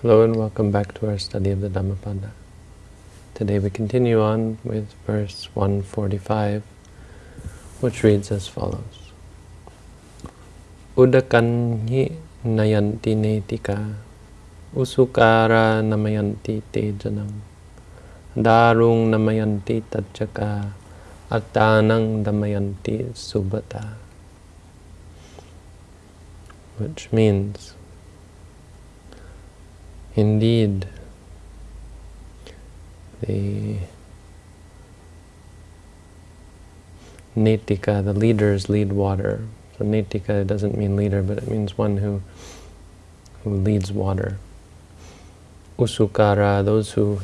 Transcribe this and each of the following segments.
Hello and welcome back to our study of the Dhammapada. Today we continue on with verse 145, which reads as follows. Udakanhi nayanti netika usukara namayanti tejanam darung namayanti tajaka atanang damayanti subata which means Indeed, the Netika, the leaders lead water. So Netika doesn't mean leader, but it means one who who leads water. Usukara, those who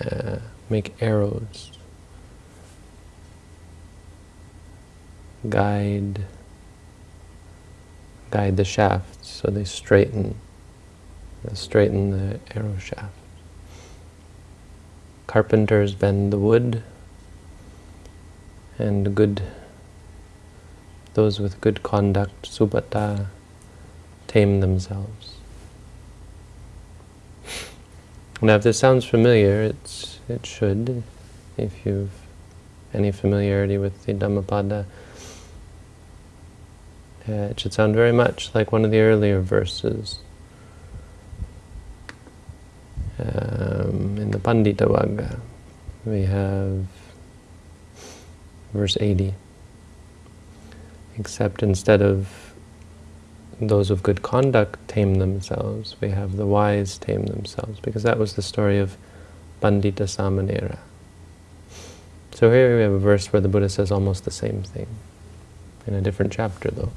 uh, make arrows, guide guide the shafts, so they straighten straighten the arrow shaft. Carpenters bend the wood, and good those with good conduct, subhata, tame themselves. Now, if this sounds familiar, it's it should, if you've any familiarity with the Dhammapada. Uh, it should sound very much like one of the earlier verses um, in the Pandita Vagga, we have verse 80. Except instead of those of good conduct tame themselves, we have the wise tame themselves, because that was the story of Pandita Samanera. So here we have a verse where the Buddha says almost the same thing, in a different chapter though.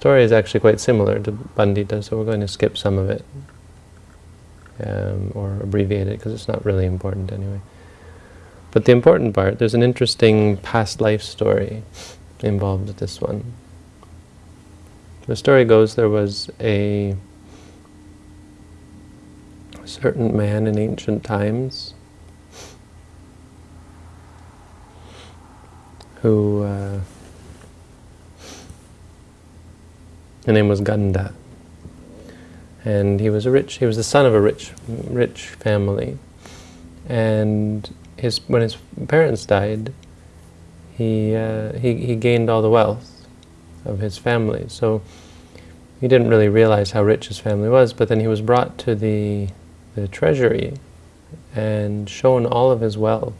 Story is actually quite similar to Pandita, so we're going to skip some of it, um, or abbreviate it, because it's not really important anyway. But the important part, there's an interesting past life story involved with this one. The story goes there was a certain man in ancient times who uh, His name was Ganda. And he was a rich, he was the son of a rich, rich family. And his, when his parents died, he, uh, he, he gained all the wealth of his family. So he didn't really realize how rich his family was, but then he was brought to the, the treasury and shown all of his wealth.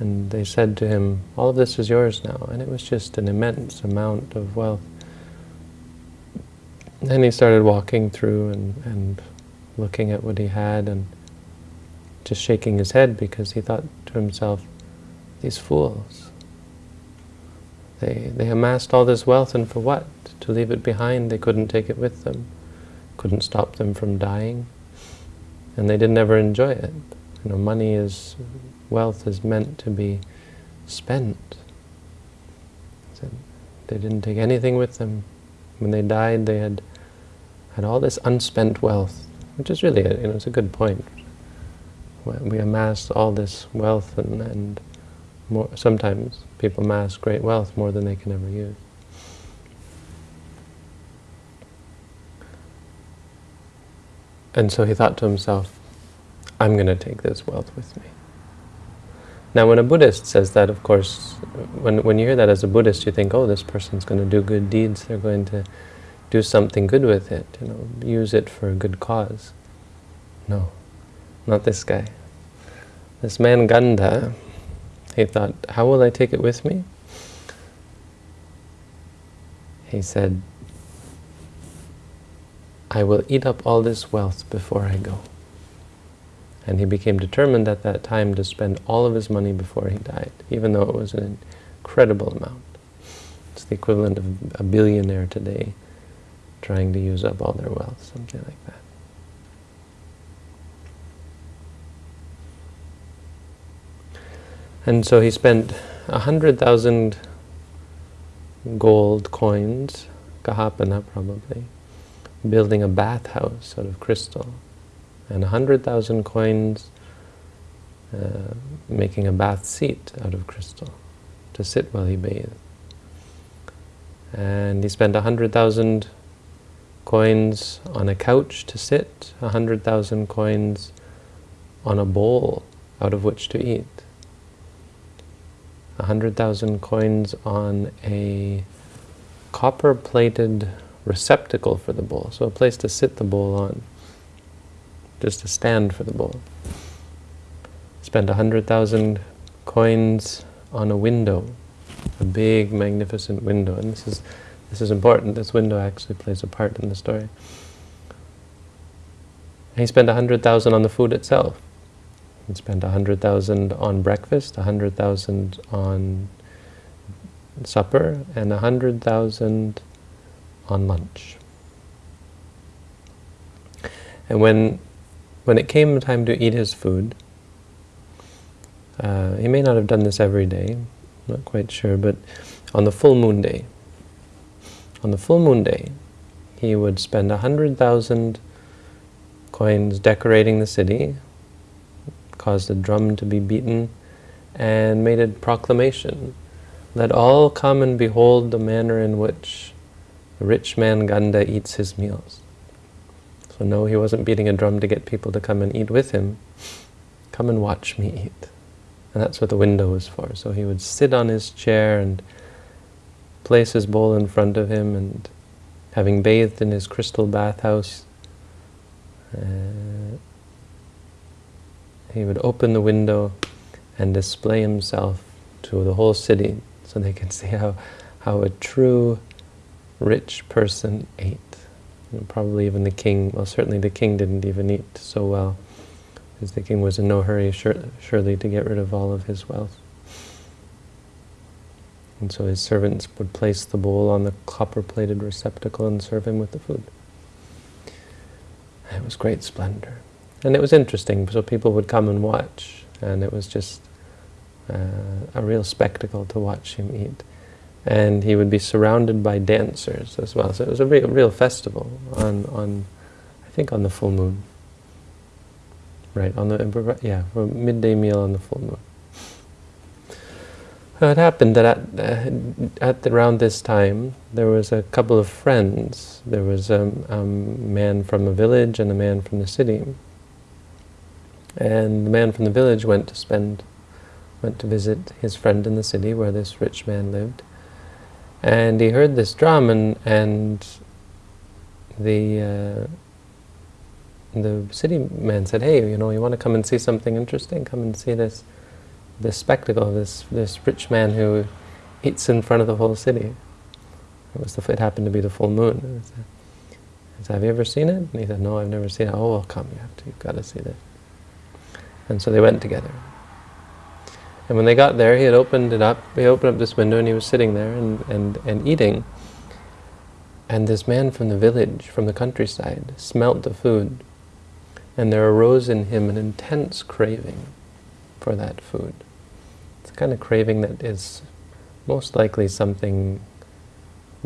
And they said to him, all of this is yours now. And it was just an immense amount of wealth. Then he started walking through and, and looking at what he had and just shaking his head because he thought to himself, these fools, they, they amassed all this wealth and for what? To leave it behind, they couldn't take it with them, couldn't stop them from dying, and they didn't ever enjoy it. You know, money is, wealth is meant to be spent. So they didn't take anything with them. When they died, they had had all this unspent wealth, which is really, a, you know, it's a good point. We amass all this wealth and, and more, sometimes people amass great wealth more than they can ever use. And so he thought to himself, I'm going to take this wealth with me. Now when a Buddhist says that, of course, when, when you hear that as a Buddhist, you think, oh, this person's going to do good deeds, they're going to do something good with it, you know, use it for a good cause. No, not this guy. This man Ganda, he thought, how will I take it with me? He said, I will eat up all this wealth before I go. And he became determined at that time to spend all of his money before he died, even though it was an incredible amount. It's the equivalent of a billionaire today trying to use up all their wealth, something like that. And so he spent a hundred thousand gold coins, kahapana probably, building a bathhouse out of crystal, and a hundred thousand coins uh, making a bath seat out of crystal to sit while he bathed. And he spent a hundred thousand coins on a couch to sit, a hundred thousand coins on a bowl out of which to eat, a hundred thousand coins on a copper-plated receptacle for the bowl, so a place to sit the bowl on, just a stand for the bowl. Spend a hundred thousand coins on a window, a big, magnificent window, and this is this is important. This window actually plays a part in the story. He spent a hundred thousand on the food itself. He spent a hundred thousand on breakfast, a hundred thousand on supper, and a hundred thousand on lunch. And when when it came time to eat his food, uh, he may not have done this every day, not quite sure, but on the full moon day, on the full moon day, he would spend a hundred thousand coins decorating the city, caused a drum to be beaten, and made a proclamation. Let all come and behold the manner in which the rich man Ganda eats his meals. So no, he wasn't beating a drum to get people to come and eat with him. Come and watch me eat. And that's what the window was for. So he would sit on his chair and place his bowl in front of him and having bathed in his crystal bathhouse, uh, he would open the window and display himself to the whole city so they could see how, how a true rich person ate. Probably even the king, well certainly the king didn't even eat so well because the king was in no hurry surely to get rid of all of his wealth. And so his servants would place the bowl on the copper-plated receptacle and serve him with the food. It was great splendor. And it was interesting, so people would come and watch, and it was just uh, a real spectacle to watch him eat. And he would be surrounded by dancers as well. So it was a real, real festival on, on, I think on the full moon. Right, on the, yeah, for midday meal on the full moon. It happened that at, uh, at around this time, there was a couple of friends. There was a, a man from a village and a man from the city. And the man from the village went to spend, went to visit his friend in the city where this rich man lived. And he heard this drum and, and the, uh, the city man said, hey, you know, you want to come and see something interesting? Come and see this this spectacle of this, this rich man who eats in front of the whole city. It, was the, it happened to be the full moon. I said, have you ever seen it? And he said, no, I've never seen it. Oh, well, come, you have to, you've got to see this. And so they went together. And when they got there, he had opened it up, he opened up this window and he was sitting there and, and, and eating. And this man from the village, from the countryside, smelt the food. And there arose in him an intense craving for that food kind of craving that is most likely something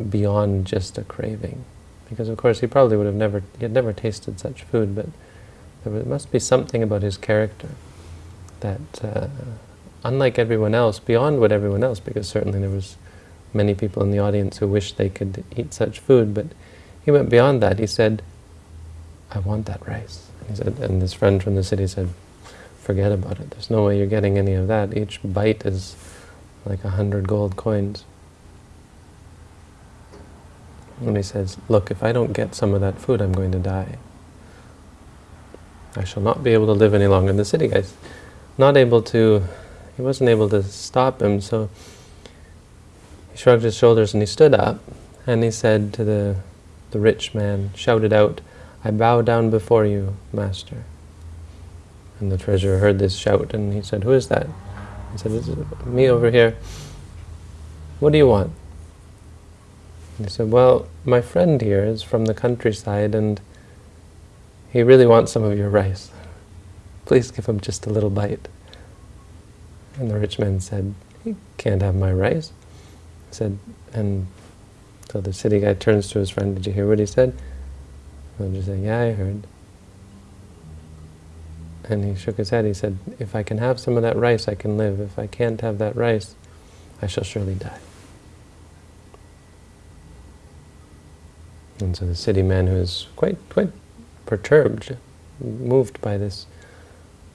beyond just a craving. Because of course he probably would have never, he had never tasted such food, but there must be something about his character that, uh, unlike everyone else, beyond what everyone else, because certainly there was many people in the audience who wished they could eat such food, but he went beyond that. He said, I want that rice. He said, and his friend from the city said, forget about it. There's no way you're getting any of that. Each bite is like a hundred gold coins. And he says, look, if I don't get some of that food, I'm going to die. I shall not be able to live any longer. in the city guy's not able to, he wasn't able to stop him, so he shrugged his shoulders and he stood up and he said to the, the rich man, shouted out, I bow down before you, master. And the treasurer heard this shout and he said, who is that? He said, is me over here. What do you want? And he said, well, my friend here is from the countryside and he really wants some of your rice. Please give him just a little bite. And the rich man said, he can't have my rice. He said, and so the city guy turns to his friend, did you hear what he said? And he said, yeah, I heard. And he shook his head. He said, if I can have some of that rice, I can live. If I can't have that rice, I shall surely die. And so the city man, who is quite, quite perturbed, moved by this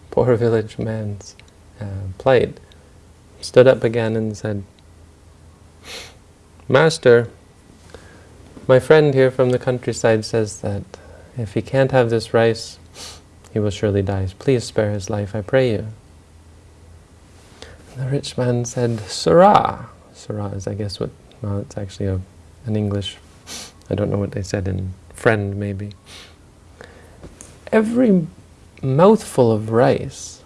poor village man's uh, plight, stood up again and said, Master, my friend here from the countryside says that if he can't have this rice, he will surely die. Please spare his life, I pray you. The rich man said, Sirrah. Sirrah is, I guess, what, well, it's actually a, an English, I don't know what they said in friend, maybe. Every mouthful of rice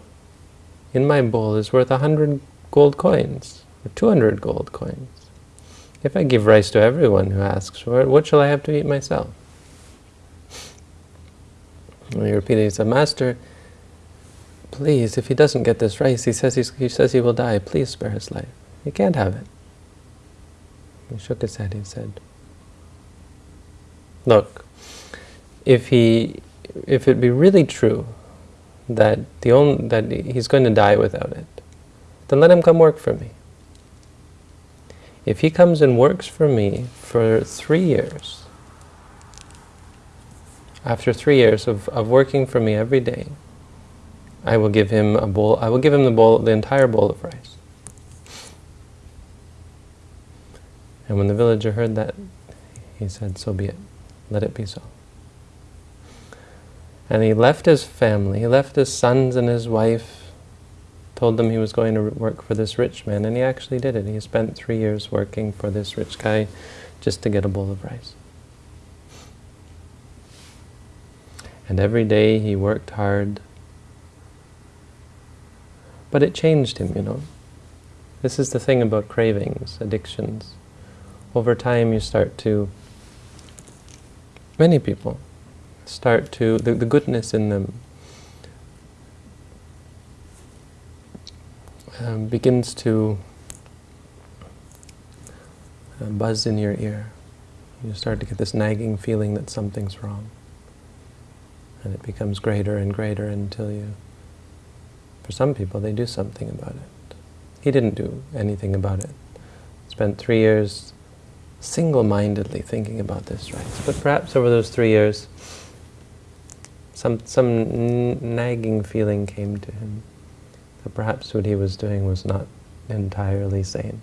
in my bowl is worth a hundred gold coins, or 200 gold coins. If I give rice to everyone who asks for it, what shall I have to eat myself? And he repeated, he said, Master, please, if he doesn't get this rice, he says, he says he will die, please spare his life. He can't have it. He shook his head, he said, look, if he, if it be really true that the only, that he's going to die without it, then let him come work for me. If he comes and works for me for three years, after three years of, of working for me every day, I will give him a bowl, I will give him the bowl, the entire bowl of rice. And when the villager heard that, he said, so be it, let it be so. And he left his family, he left his sons and his wife, told them he was going to work for this rich man, and he actually did it. He spent three years working for this rich guy just to get a bowl of rice. And every day he worked hard. But it changed him, you know. This is the thing about cravings, addictions. Over time you start to, many people, start to, the, the goodness in them um, begins to uh, buzz in your ear. You start to get this nagging feeling that something's wrong. And it becomes greater and greater until you, for some people, they do something about it. He didn't do anything about it. Spent three years single-mindedly thinking about this right? But perhaps over those three years, some, some nagging feeling came to him that perhaps what he was doing was not entirely sane.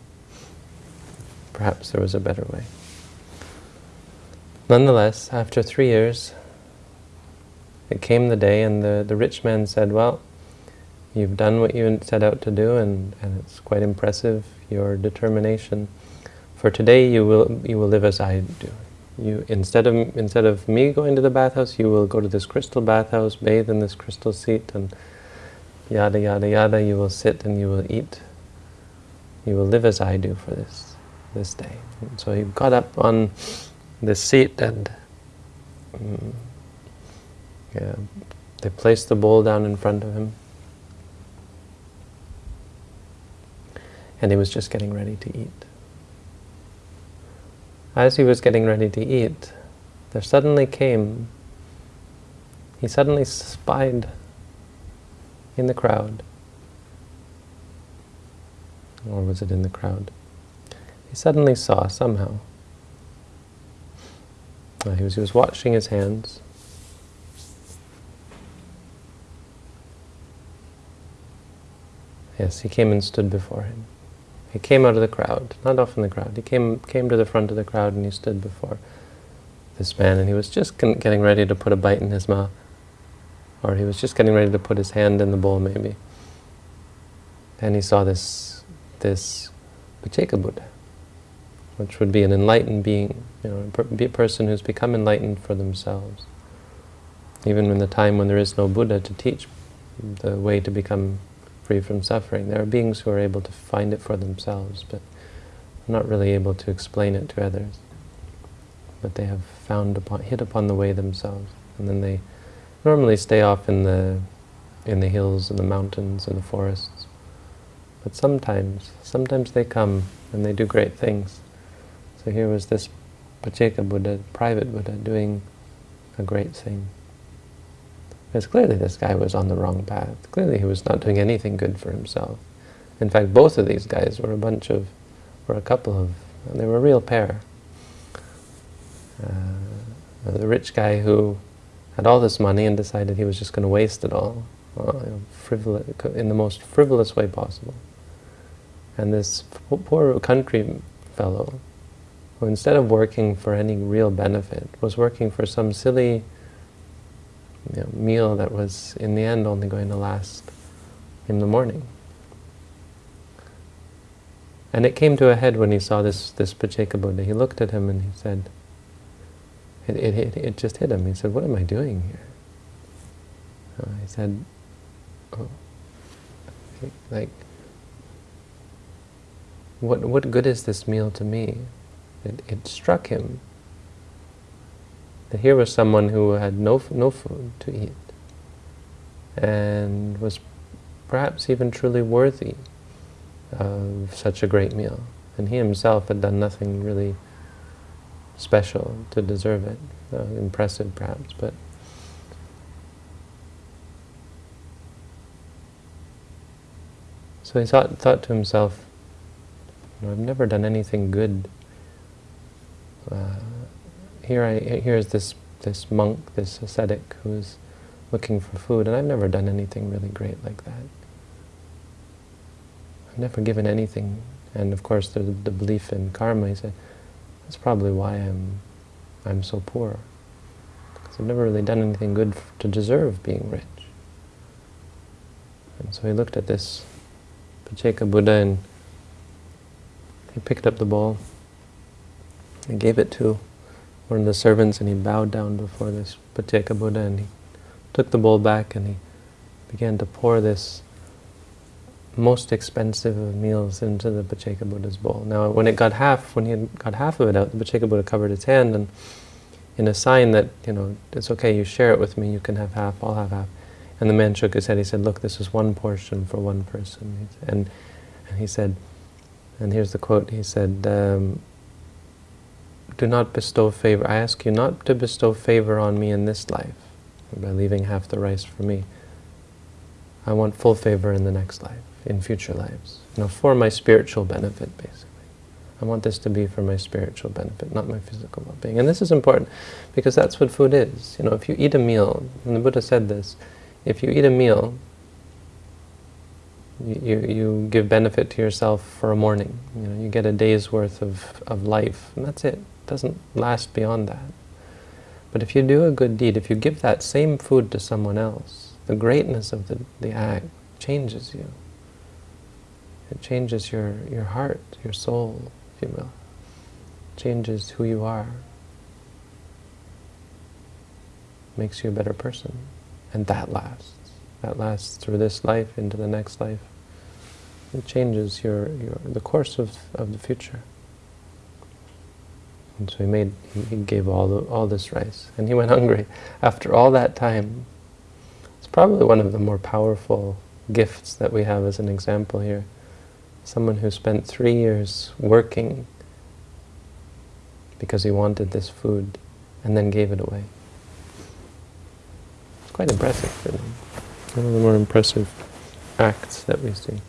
Perhaps there was a better way. Nonetheless, after three years, it came the day and the, the rich man said, well, you've done what you set out to do and, and it's quite impressive, your determination. For today you will, you will live as I do. You, instead of instead of me going to the bathhouse, you will go to this crystal bathhouse, bathe in this crystal seat, and yada yada yada. You will sit and you will eat. You will live as I do for this this day. And so he got up on the seat and um, yeah, they placed the bowl down in front of him, and he was just getting ready to eat. As he was getting ready to eat, there suddenly came, he suddenly spied in the crowd, or was it in the crowd? He suddenly saw somehow. He, was, he was washing his hands. Yes, he came and stood before him. He came out of the crowd, not off in the crowd. He came came to the front of the crowd and he stood before this man and he was just getting ready to put a bite in his mouth. Or he was just getting ready to put his hand in the bowl maybe. And he saw this this Pacceka Buddha, which would be an enlightened being, you know, a person who's become enlightened for themselves. Even in the time when there is no Buddha to teach the way to become free from suffering. There are beings who are able to find it for themselves, but not really able to explain it to others. But they have found upon, hit upon the way themselves, and then they normally stay off in the in the hills and the mountains and the forests. But sometimes, sometimes they come and they do great things. So here was this Pacceka Buddha, private Buddha, doing a great thing. Because clearly this guy was on the wrong path. Clearly he was not doing anything good for himself. In fact, both of these guys were a bunch of, were a couple of, they were a real pair. Uh, the rich guy who had all this money and decided he was just going to waste it all uh, frivolous, in the most frivolous way possible. And this poor country fellow, who instead of working for any real benefit, was working for some silly you know, meal that was in the end only going to last in the morning. And it came to a head when he saw this, this Pacceka Buddha. He looked at him and he said, it, it, it, it just hit him. He said, what am I doing here? Uh, he said, oh, like, what, what good is this meal to me? It, it struck him that here was someone who had no, no food to eat and was perhaps even truly worthy of such a great meal. And he himself had done nothing really special to deserve it. Uh, impressive perhaps, but so he thought, thought to himself, I've never done anything good. Uh, here I here is this this monk, this ascetic who's looking for food, and I've never done anything really great like that. I've never given anything, and of course the, the belief in karma. He said, that's probably why I'm I'm so poor, because I've never really done anything good to deserve being rich. And so he looked at this Pacceka Buddha and he picked up the bowl and gave it to one of the servants and he bowed down before this Pacceka Buddha and he took the bowl back and he began to pour this most expensive of meals into the Pacceka Buddha's bowl. Now when it got half, when he had got half of it out, the Pacceka Buddha covered his hand and in a sign that, you know, it's okay, you share it with me, you can have half, I'll have half. And the man shook his head, he said, look, this is one portion for one person. And, and he said, and here's the quote, he said, um, do not bestow favor. I ask you not to bestow favor on me in this life by leaving half the rice for me. I want full favor in the next life, in future lives. You know, for my spiritual benefit, basically. I want this to be for my spiritual benefit, not my physical well-being. And this is important because that's what food is. You know, if you eat a meal, and the Buddha said this, if you eat a meal, you, you give benefit to yourself for a morning. You know, you get a day's worth of, of life, and that's it doesn't last beyond that. But if you do a good deed, if you give that same food to someone else, the greatness of the, the act changes you. It changes your, your heart, your soul, if you will. It changes who you are. Makes you a better person. And that lasts. That lasts through this life into the next life. It changes your, your the course of, of the future. And so he made, he gave all the, all this rice, and he went hungry. After all that time, it's probably one of the more powerful gifts that we have as an example here. Someone who spent three years working because he wanted this food, and then gave it away. It's quite impressive, really. One of the more impressive acts that we see.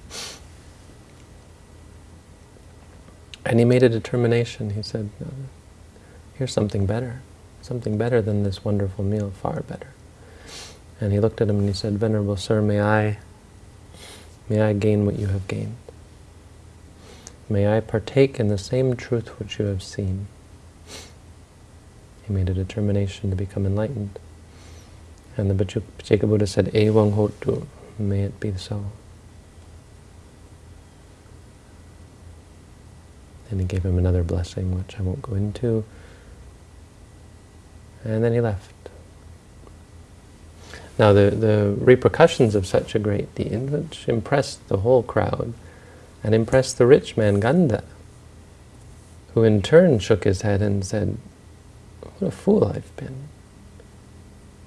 And he made a determination. He said, here's something better, something better than this wonderful meal, far better. And he looked at him and he said, Venerable Sir, may I, may I gain what you have gained. May I partake in the same truth which you have seen. He made a determination to become enlightened. And the Pacceka Buddha said, Ewang hotu, may it be so. And he gave him another blessing, which I won't go into. And then he left. Now the, the repercussions of such a great deed, which impressed the whole crowd, and impressed the rich man Ganda, who in turn shook his head and said, what a fool I've been.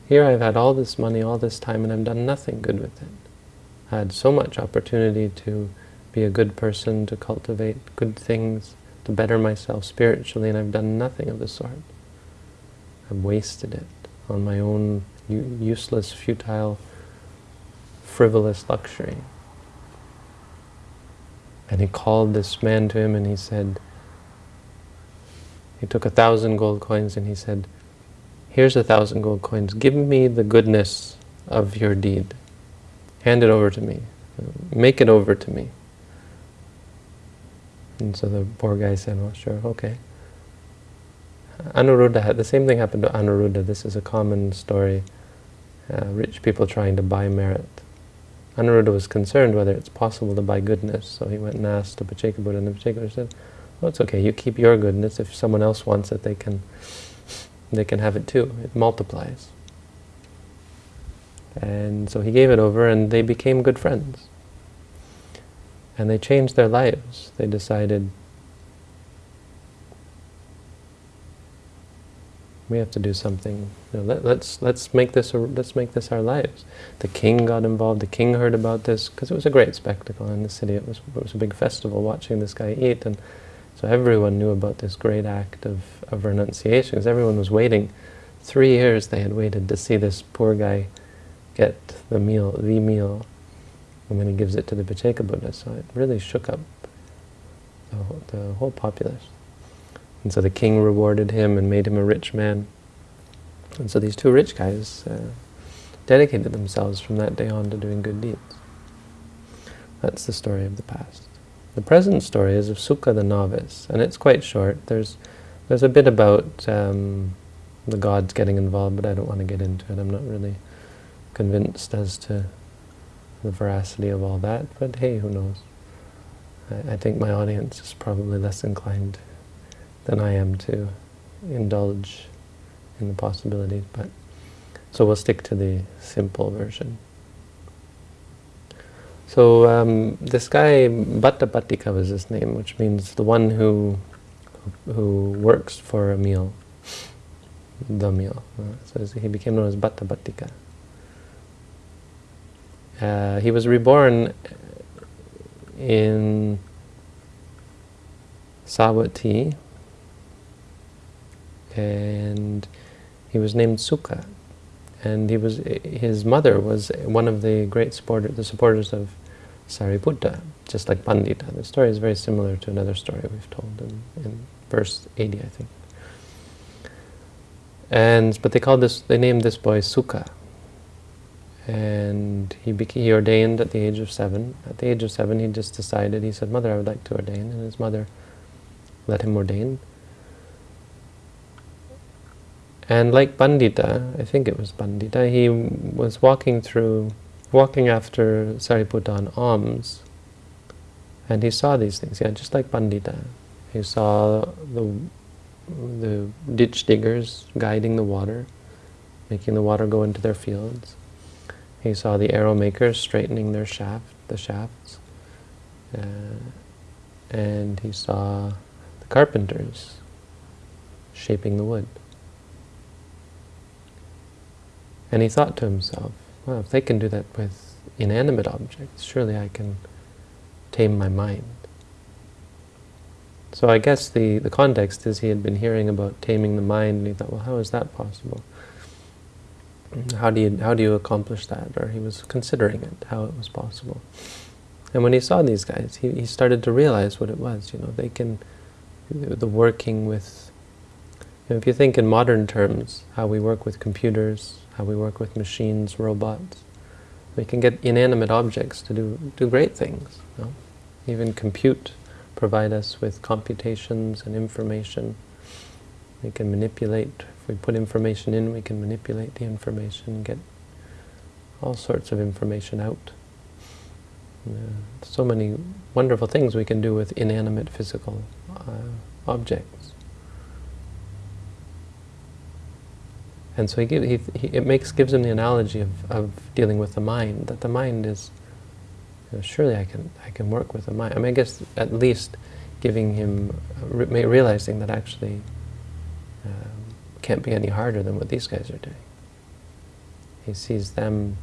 Here I've had all this money, all this time, and I've done nothing good with it. I had so much opportunity to be a good person, to cultivate good things, to better myself spiritually, and I've done nothing of the sort. I've wasted it on my own useless, futile, frivolous luxury. And he called this man to him and he said, he took a thousand gold coins and he said, here's a thousand gold coins. Give me the goodness of your deed. Hand it over to me. Make it over to me. And so the poor guy said, well, sure, okay. Anuruddha had, the same thing happened to Anuruddha. This is a common story. Uh, rich people trying to buy merit. Anuruddha was concerned whether it's possible to buy goodness, so he went and asked the Pacceka Buddha, and the Pacceka Buddha said, well, it's okay, you keep your goodness. If someone else wants it, they can, they can have it too. It multiplies. And so he gave it over, and they became good friends. And they changed their lives. They decided, we have to do something. You know, let, let's let's make this a, let's make this our lives. The king got involved. The king heard about this because it was a great spectacle in the city. It was it was a big festival watching this guy eat, and so everyone knew about this great act of of renunciation. Because everyone was waiting. Three years they had waited to see this poor guy get the meal, the meal, and then he gives it to the Pacceka Buddha. So it really shook up the whole, the whole populace. And so the king rewarded him and made him a rich man. And so these two rich guys uh, dedicated themselves from that day on to doing good deeds. That's the story of the past. The present story is of Sukha the novice, and it's quite short. There's there's a bit about um, the gods getting involved, but I don't want to get into it. I'm not really convinced as to the veracity of all that, but hey, who knows? I, I think my audience is probably less inclined than I am to indulge in the possibilities. But so we'll stick to the simple version. So um, this guy, Bhatta was his name, which means the one who who works for a meal, the meal. So he became known as Bhatta Uh, he was reborn in Savatthi, and he was named Sukha. And he was his mother was one of the great supporter, the supporters of Sariputta, just like Pandita. The story is very similar to another story we've told in, in verse 80, I think. And but they called this, they named this boy Sukha. And he, became, he ordained at the age of seven. At the age of seven, he just decided, he said, Mother, I would like to ordain. And his mother let him ordain. And like Pandita, I think it was Pandita, he was walking through, walking after Sariputta on alms, and he saw these things, yeah, just like Pandita. He saw the, the ditch diggers guiding the water, making the water go into their fields. He saw the arrow makers straightening their shaft, the shafts. Uh, and he saw the carpenters shaping the wood. And he thought to himself, well, if they can do that with inanimate objects, surely I can tame my mind. So I guess the, the context is he had been hearing about taming the mind, and he thought, well, how is that possible? How do you, how do you accomplish that? Or he was considering it, how it was possible. And when he saw these guys, he, he started to realize what it was. You know, they can, the working with, you know, if you think in modern terms, how we work with computers, how we work with machines, robots. We can get inanimate objects to do, do great things. You know? Even compute, provide us with computations and information. We can manipulate, if we put information in, we can manipulate the information, get all sorts of information out. Uh, so many wonderful things we can do with inanimate physical uh, objects. And so he, give, he, he, it makes gives him the analogy of, of dealing with the mind, that the mind is, you know, surely I can, I can work with the mind. I mean, I guess at least giving him, re realizing that actually um, can't be any harder than what these guys are doing. He sees them,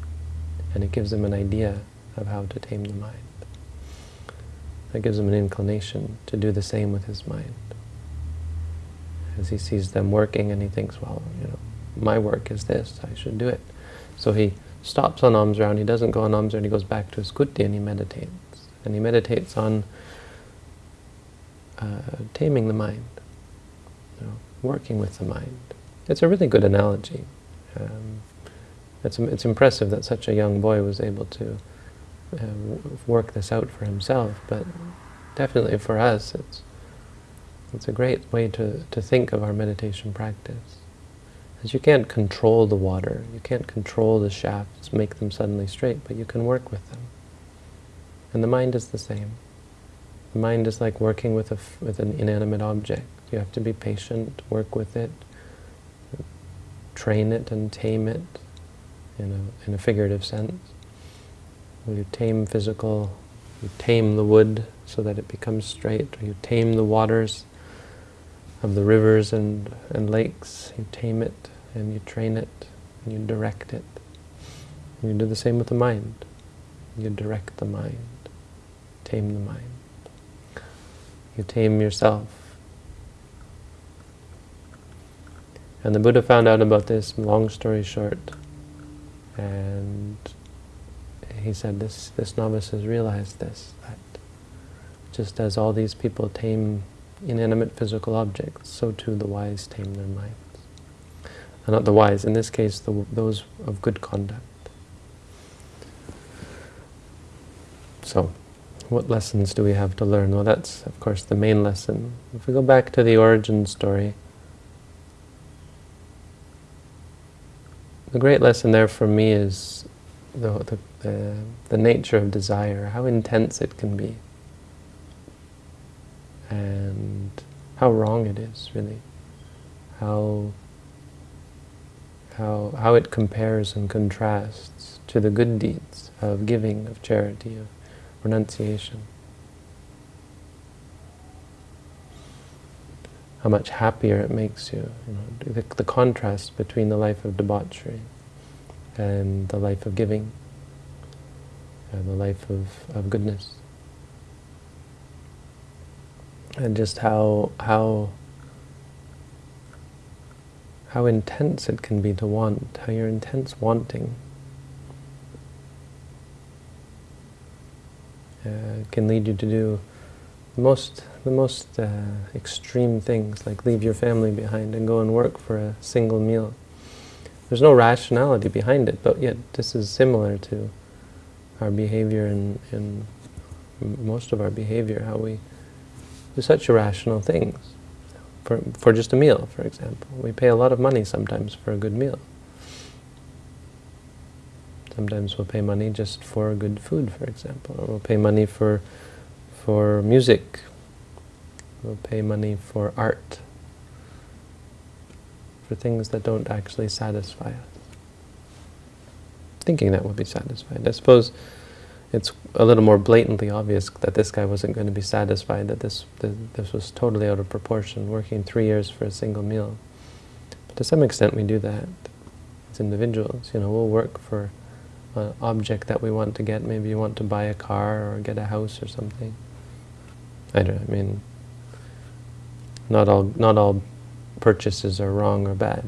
and it gives him an idea of how to tame the mind. That gives him an inclination to do the same with his mind. As he sees them working and he thinks, well, you know, my work is this, I should do it. So he stops on alms round, he doesn't go on alms round, he goes back to his kuti and he meditates. And he meditates on uh, taming the mind, you know, working with the mind, it's a really good analogy. Um, it's, it's impressive that such a young boy was able to uh, work this out for himself, but definitely for us, it's, it's a great way to, to think of our meditation practice. Because you can't control the water, you can't control the shafts, make them suddenly straight, but you can work with them. And the mind is the same. The mind is like working with, a, with an inanimate object. You have to be patient, work with it, train it and tame it in a, in a figurative sense. You tame physical, you tame the wood so that it becomes straight, or you tame the waters of the rivers and, and lakes, you tame it and you train it and you direct it. And you do the same with the mind. You direct the mind, tame the mind. You tame yourself. And the Buddha found out about this, long story short, and he said this, this novice has realized this, that just as all these people tame inanimate physical objects, so too the wise tame their minds. And not the wise, in this case, the, those of good conduct. So, what lessons do we have to learn? Well, that's, of course, the main lesson. If we go back to the origin story, the great lesson there for me is the, the, the, the nature of desire, how intense it can be and how wrong it is, really. How, how, how it compares and contrasts to the good deeds of giving, of charity, of renunciation. How much happier it makes you. you know, the, the contrast between the life of debauchery and the life of giving, and the life of, of goodness and just how how how intense it can be to want, how your intense wanting uh, can lead you to do the most the most uh, extreme things, like leave your family behind and go and work for a single meal. There's no rationality behind it, but yet this is similar to our behavior and, and most of our behavior, how we such irrational things. For, for just a meal, for example. We pay a lot of money sometimes for a good meal. Sometimes we'll pay money just for good food, for example. Or we'll pay money for, for music. We'll pay money for art. For things that don't actually satisfy us. Thinking that will be satisfied. I suppose it's a little more blatantly obvious that this guy wasn't going to be satisfied, that this, this was totally out of proportion, working three years for a single meal. But to some extent we do that as individuals. You know, we'll work for an object that we want to get. Maybe you want to buy a car or get a house or something. I don't I mean, not all, not all purchases are wrong or bad,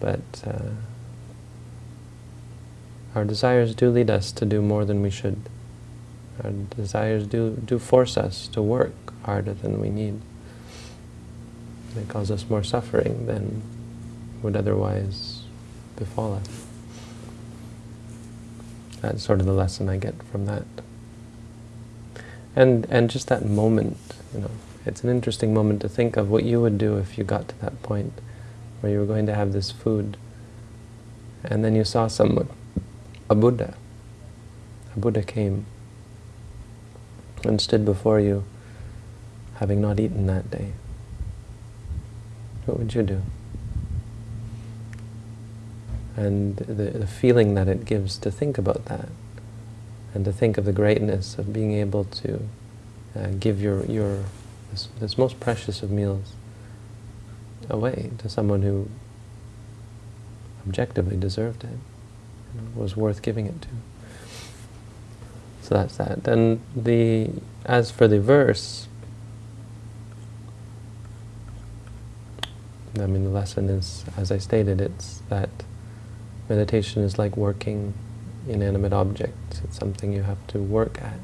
but uh, our desires do lead us to do more than we should. Our desires do, do force us to work harder than we need. They cause us more suffering than would otherwise befall us. That's sort of the lesson I get from that. And, and just that moment, you know, it's an interesting moment to think of what you would do if you got to that point where you were going to have this food and then you saw someone a Buddha. A Buddha came and stood before you having not eaten that day. What would you do? And the, the feeling that it gives to think about that and to think of the greatness of being able to uh, give your, your this, this most precious of meals away to someone who objectively deserved it was worth giving it to. So that's that. Then the as for the verse, I mean the lesson is, as I stated, it's that meditation is like working inanimate objects. It's something you have to work at.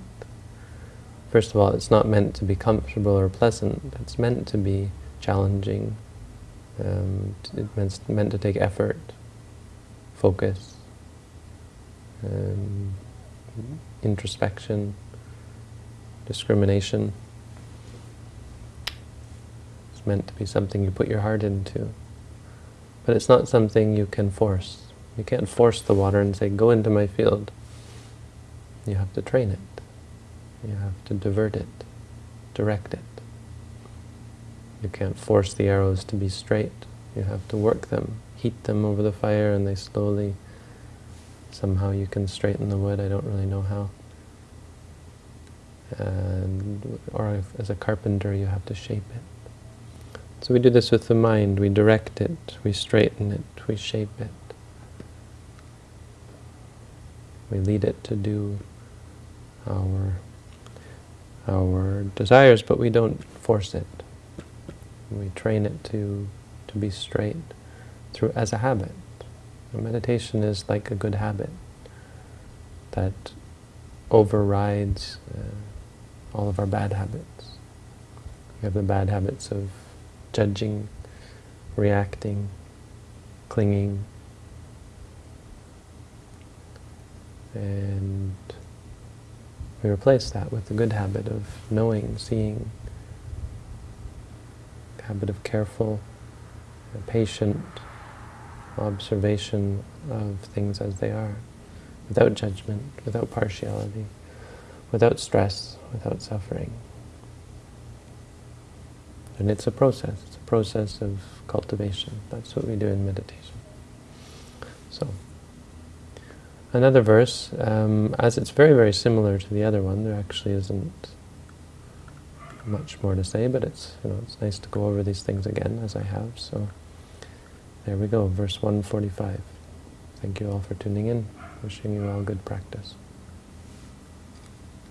First of all, it's not meant to be comfortable or pleasant. It's meant to be challenging Um, it meant, meant to take effort, focus, um, introspection, discrimination. It's meant to be something you put your heart into. But it's not something you can force. You can't force the water and say, go into my field. You have to train it. You have to divert it, direct it. You can't force the arrows to be straight. You have to work them, heat them over the fire, and they slowly, somehow you can straighten the wood. I don't really know how. And, or as a carpenter, you have to shape it. So we do this with the mind. We direct it, we straighten it, we shape it. We lead it to do our our desires, but we don't force it. We train it to, to be straight through as a habit. Meditation is like a good habit that overrides uh, all of our bad habits. We have the bad habits of judging, reacting, clinging, and we replace that with the good habit of knowing, seeing, habit of careful, patient observation of things as they are, without judgment, without partiality, without stress, without suffering. And it's a process. It's a process of cultivation. That's what we do in meditation. So, another verse, um, as it's very, very similar to the other one, there actually isn't much more to say, but it's you know it's nice to go over these things again as I have. So there we go, verse 145. Thank you all for tuning in. Wishing you all good practice.